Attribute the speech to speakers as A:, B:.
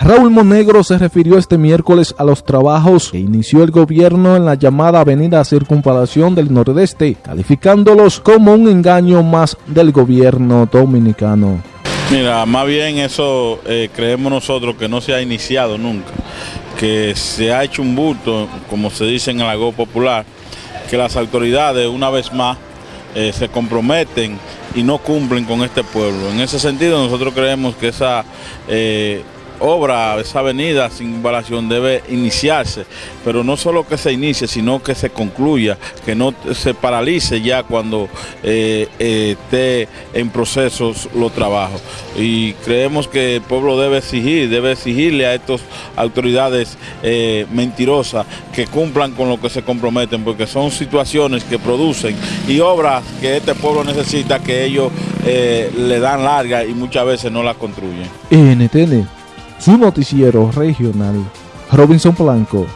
A: Raúl Monegro se refirió este miércoles a los trabajos que inició el gobierno en la llamada Avenida Circunvalación del Nordeste, calificándolos como un engaño más del gobierno dominicano.
B: Mira, más bien eso eh, creemos nosotros que no se ha iniciado nunca, que se ha hecho un bulto, como se dice en el algo popular, que las autoridades una vez más eh, se comprometen y no cumplen con este pueblo. En ese sentido nosotros creemos que esa... Eh, obra, esa avenida sin invasión debe iniciarse, pero no solo que se inicie, sino que se concluya, que no se paralice ya cuando eh, eh, esté en procesos los trabajos. Y creemos que el pueblo debe exigir, debe exigirle a estas autoridades eh, mentirosas que cumplan con lo que se comprometen, porque son situaciones que producen y obras que este pueblo necesita que ellos le dan larga y muchas veces no las construyen.
A: NTN su noticiero regional, Robinson Blanco.